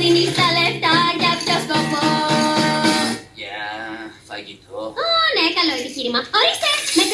δίνεις τα λεφτά για ποιο σκοπό. Για φαγητό. Ω, ναι, καλό επιχείρημα. Ορίστε, με